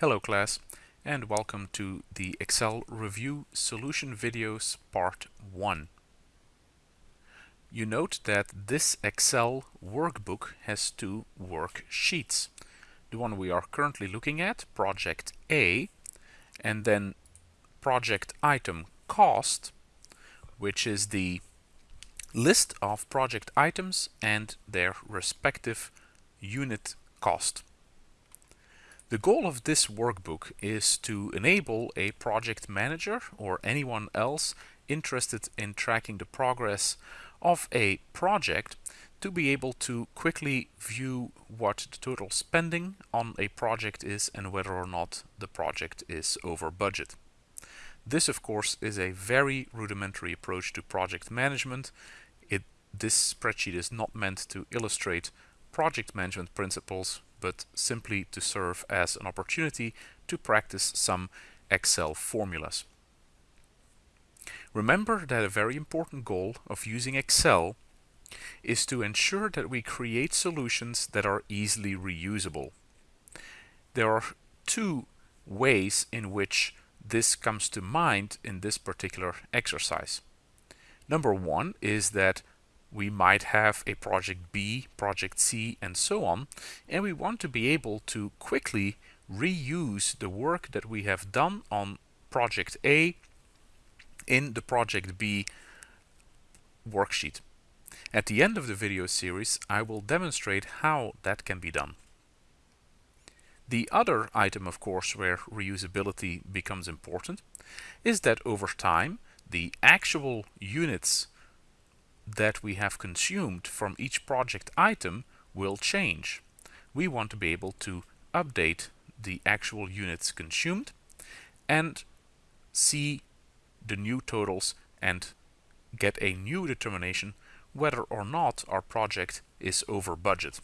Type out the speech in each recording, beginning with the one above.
Hello class and welcome to the Excel Review Solution Videos Part 1. You note that this Excel workbook has two worksheets. The one we are currently looking at, Project A, and then Project Item Cost, which is the list of project items and their respective unit cost. The goal of this workbook is to enable a project manager or anyone else interested in tracking the progress of a project to be able to quickly view what the total spending on a project is and whether or not the project is over budget. This of course is a very rudimentary approach to project management. It, this spreadsheet is not meant to illustrate project management principles but simply to serve as an opportunity to practice some Excel formulas. Remember that a very important goal of using Excel is to ensure that we create solutions that are easily reusable. There are two ways in which this comes to mind in this particular exercise. Number one is that we might have a project B, project C, and so on, and we want to be able to quickly reuse the work that we have done on project A in the project B worksheet. At the end of the video series, I will demonstrate how that can be done. The other item, of course, where reusability becomes important is that over time, the actual units that we have consumed from each project item will change. We want to be able to update the actual units consumed and see the new totals and get a new determination whether or not our project is over budget.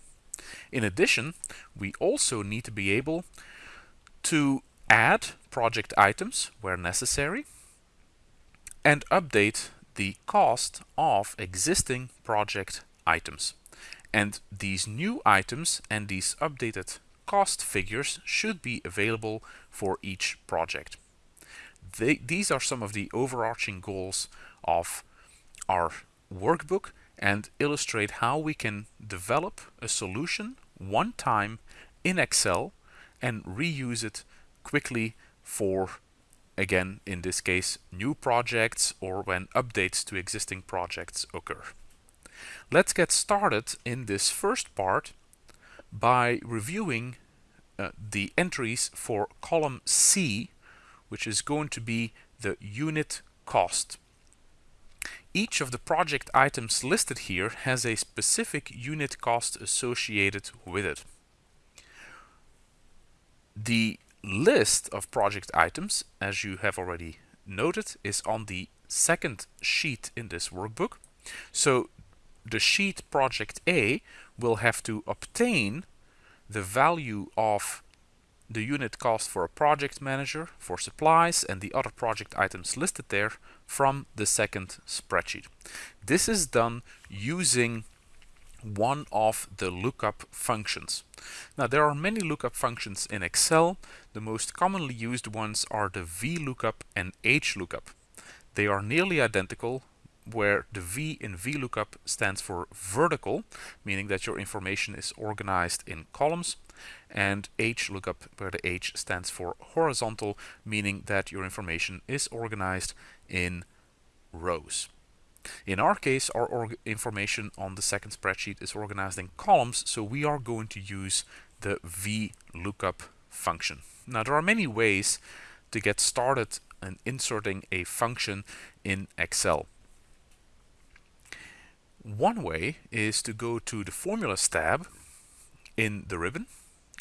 In addition, we also need to be able to add project items where necessary and update the cost of existing project items. And these new items and these updated cost figures should be available for each project. They, these are some of the overarching goals of our workbook and illustrate how we can develop a solution one time in Excel and reuse it quickly for again in this case new projects or when updates to existing projects occur. Let's get started in this first part by reviewing uh, the entries for column C which is going to be the unit cost. Each of the project items listed here has a specific unit cost associated with it. The list of project items, as you have already noted, is on the second sheet in this workbook. So the sheet project A will have to obtain the value of the unit cost for a project manager, for supplies and the other project items listed there from the second spreadsheet. This is done using one of the lookup functions. Now there are many lookup functions in Excel. The most commonly used ones are the VLOOKUP and HLOOKUP. They are nearly identical where the V in VLOOKUP stands for vertical, meaning that your information is organized in columns, and HLOOKUP where the H stands for horizontal, meaning that your information is organized in rows. In our case, our information on the second spreadsheet is organized in columns, so we are going to use the VLOOKUP function. Now, there are many ways to get started in inserting a function in Excel. One way is to go to the Formulas tab in the ribbon,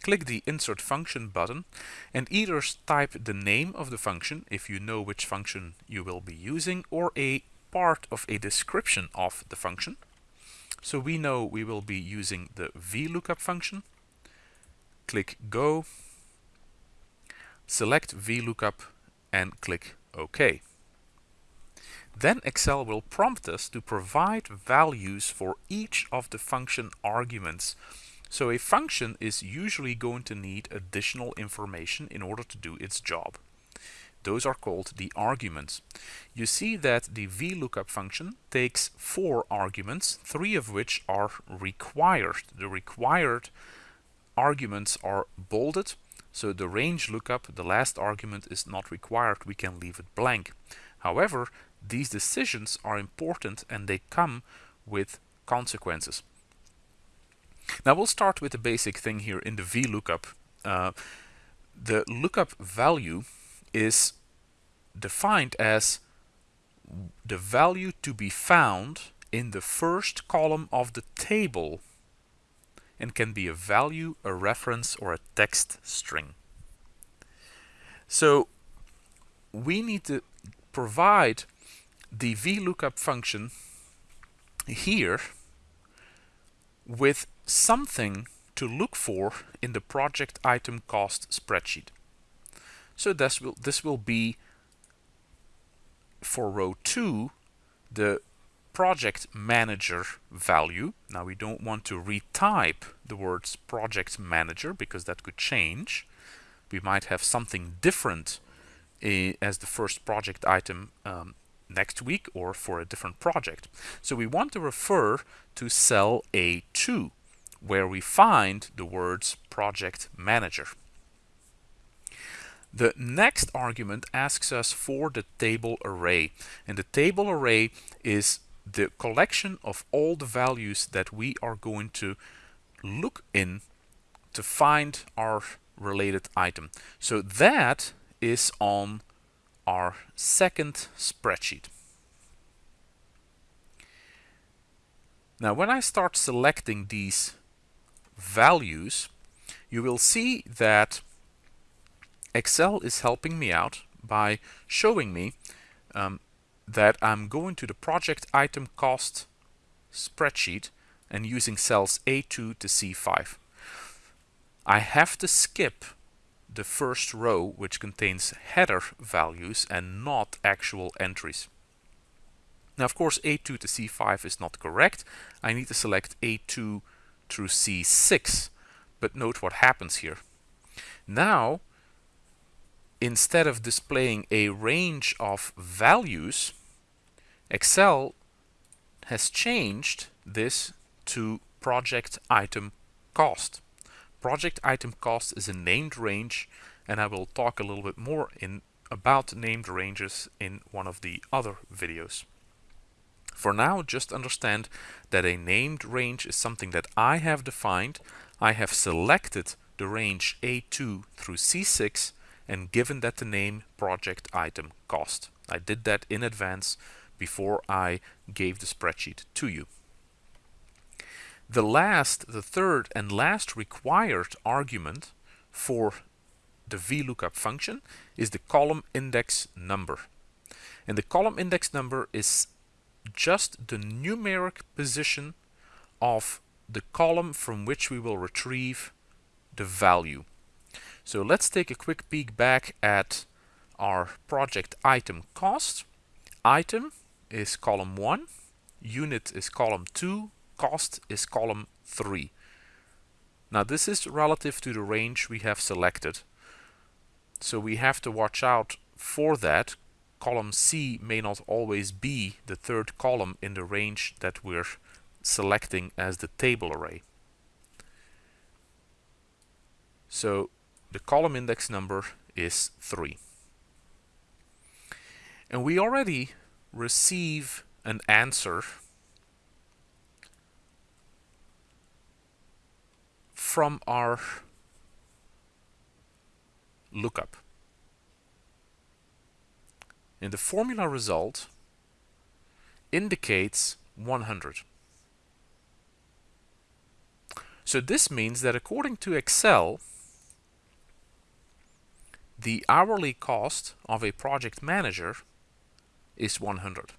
click the Insert Function button, and either type the name of the function if you know which function you will be using, or a part of a description of the function. So we know we will be using the VLOOKUP function. Click Go, select VLOOKUP and click OK. Then Excel will prompt us to provide values for each of the function arguments So a function is usually going to need additional information in order to do its job. Those are called the arguments. You see that the VLOOKUP function takes four arguments, three of which are required. The required arguments are bolded, so the range lookup, the last argument is not required, we can leave it blank. However, these decisions are important and they come with consequences. Now we'll start with the basic thing here in the VLOOKUP. Uh, the lookup value is defined as the value to be found in the first column of the table and can be a value, a reference, or a text string. So we need to provide the VLOOKUP function here with something to look for in the project item cost spreadsheet. So this will, this will be for row 2 the project manager value. Now we don't want to retype the words project manager because that could change. We might have something different uh, as the first project item um, next week or for a different project. So we want to refer to cell A2 where we find the words project manager. The next argument asks us for the table array and the table array is the collection of all the values that we are going to look in to find our related item. So that is on our second spreadsheet. Now when I start selecting these values, you will see that Excel is helping me out by showing me um, that I'm going to the project item cost spreadsheet and using cells A2 to C5. I have to skip the first row which contains header values and not actual entries. Now of course A2 to C5 is not correct. I need to select A2 through C6 but note what happens here. Now instead of displaying a range of values, Excel has changed this to project item cost. Project item cost is a named range and I will talk a little bit more in about named ranges in one of the other videos. For now, just understand that a named range is something that I have defined. I have selected the range A2 through C6 and given that the name project item cost. I did that in advance before I gave the spreadsheet to you. The last, the third and last required argument for the VLOOKUP function is the column index number. And the column index number is just the numeric position of the column from which we will retrieve the value. So let's take a quick peek back at our project item cost. Item is column 1, unit is column 2, cost is column 3. Now this is relative to the range we have selected. So we have to watch out for that. Column C may not always be the third column in the range that we're selecting as the table array. So the column index number is 3. And we already receive an answer from our lookup. And the formula result indicates 100. So this means that according to Excel, the hourly cost of a project manager is 100.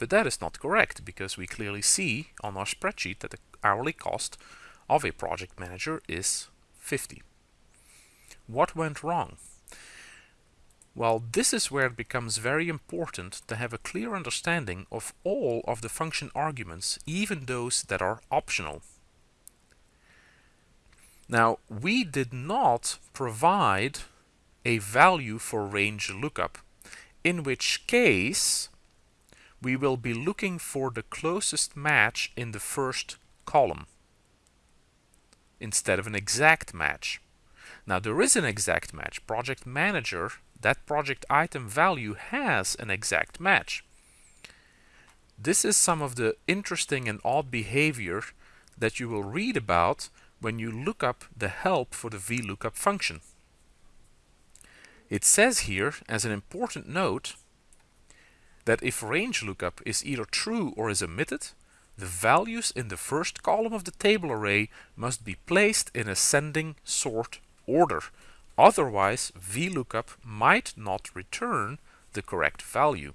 But that is not correct because we clearly see on our spreadsheet that the hourly cost of a project manager is 50. What went wrong? Well, this is where it becomes very important to have a clear understanding of all of the function arguments, even those that are optional. Now, we did not provide a value for range lookup, in which case we will be looking for the closest match in the first column instead of an exact match. Now there is an exact match. Project Manager, that project item value has an exact match. This is some of the interesting and odd behavior that you will read about when you look up the help for the VLOOKUP function. It says here, as an important note, that if range lookup is either true or is omitted, the values in the first column of the table array must be placed in ascending sort order. Otherwise, VLOOKUP might not return the correct value.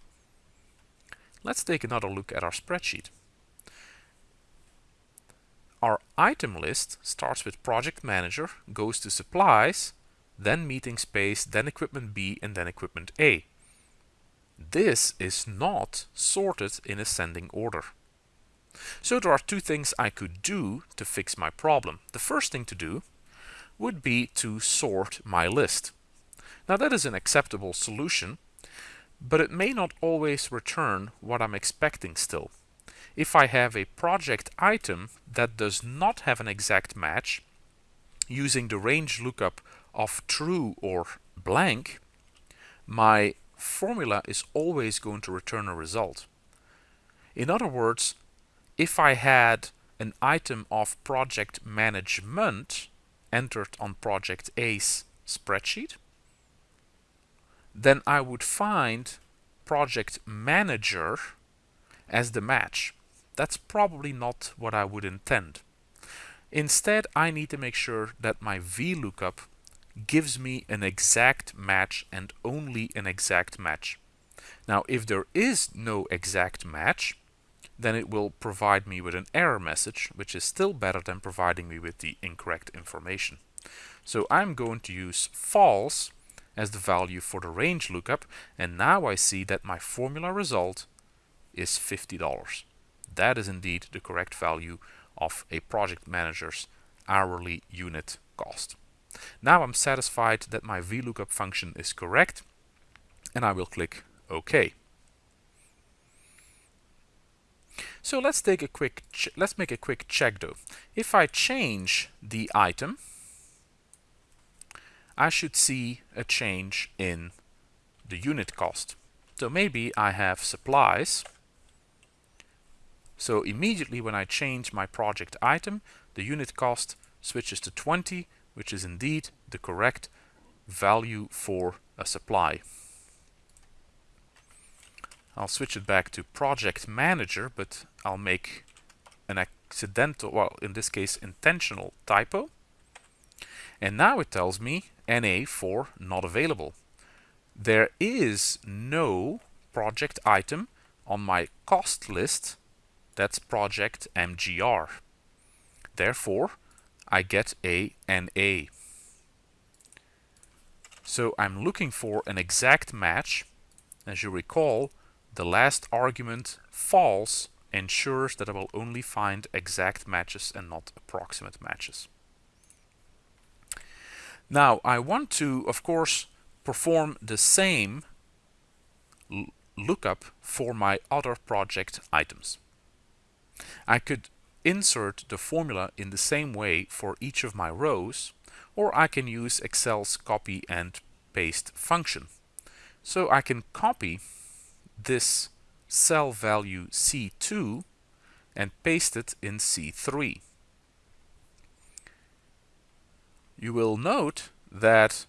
Let's take another look at our spreadsheet. Our item list starts with Project Manager, goes to Supplies, then Meeting Space, then Equipment B, and then Equipment A. This is not sorted in ascending order. So there are two things I could do to fix my problem. The first thing to do would be to sort my list. Now that is an acceptable solution, but it may not always return what I'm expecting still. If I have a project item that does not have an exact match, using the range lookup of true or blank, my formula is always going to return a result. In other words, if I had an item of project management entered on project A's spreadsheet, then I would find project manager as the match. That's probably not what I would intend. Instead, I need to make sure that my VLOOKUP gives me an exact match and only an exact match. Now, if there is no exact match, then it will provide me with an error message, which is still better than providing me with the incorrect information. So I'm going to use false as the value for the range lookup, and now I see that my formula result is $50. That is indeed the correct value of a project manager's hourly unit cost. Now I'm satisfied that my VLOOKUP function is correct and I will click OK. So let's take a quick let's make a quick check though. If I change the item, I should see a change in the unit cost. So maybe I have supplies. So immediately when I change my project item, the unit cost switches to 20 which is indeed the correct value for a supply. I'll switch it back to project manager, but I'll make an accidental, well, in this case, intentional typo. And now it tells me NA for not available. There is no project item on my cost list that's project MGR. Therefore, I get a NA. So I'm looking for an exact match. As you recall, the last argument false ensures that I will only find exact matches and not approximate matches. Now I want to, of course, perform the same lookup for my other project items. I could insert the formula in the same way for each of my rows, or I can use Excel's copy and paste function. So I can copy this cell value C2 and paste it in C3. You will note that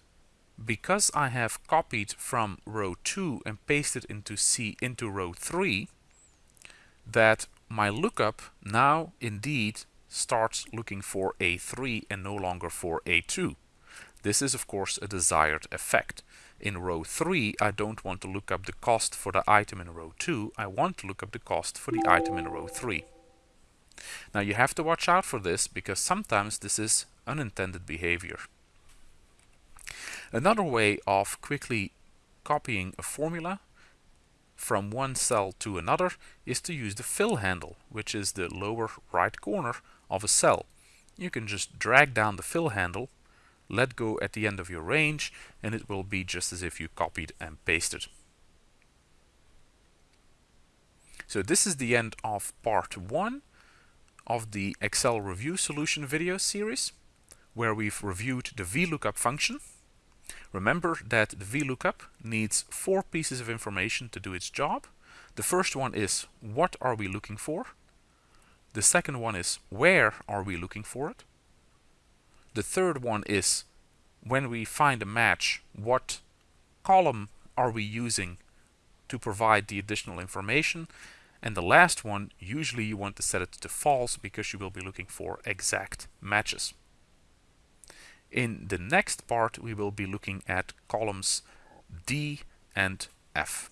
because I have copied from row 2 and pasted into C into row 3 that my lookup now indeed starts looking for A3 and no longer for A2. This is of course a desired effect. In row 3 I don't want to look up the cost for the item in row 2, I want to look up the cost for the item in row 3. Now you have to watch out for this because sometimes this is unintended behavior. Another way of quickly copying a formula from one cell to another is to use the fill handle, which is the lower right corner of a cell. you can just drag down the fill handle, let go at the end of your range, and it will be just as if you copied and pasted. So this is the end of part one of the Excel Review Solution video series, where we've reviewed the VLOOKUP function. Remember that the VLOOKUP needs four pieces of information to do its job. The first one is what are we looking for? The second one is where are we looking for it? The third one is when we find a match, what column are we using to provide the additional information? And the last one, usually you want to set it to false because you will be looking for exact matches. In the next part, we will be looking at columns D and F.